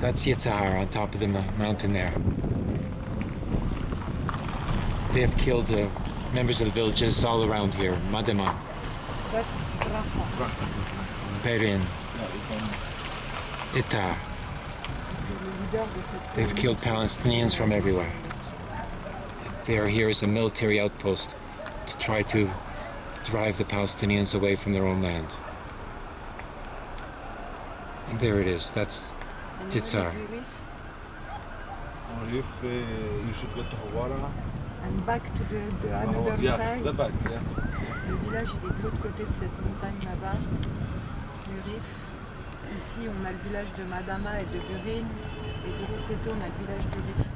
That's Yitzhar on top of the mountain there. They have killed uh, members of the villages all around here. Madama, can- Itar. They've killed Palestinians from everywhere. They are here as a military outpost to try to drive the Palestinians away from their own land. And there it is. That's Uh, you should go to Hawara. And back to the, the another Oh, yeah, side. the back, yeah. Le village il est de l'autre côté de cette montagne là-bas, du Rif. Ici on a le village de Madama et de Burin, et de l'autre côté on a le village du Rif.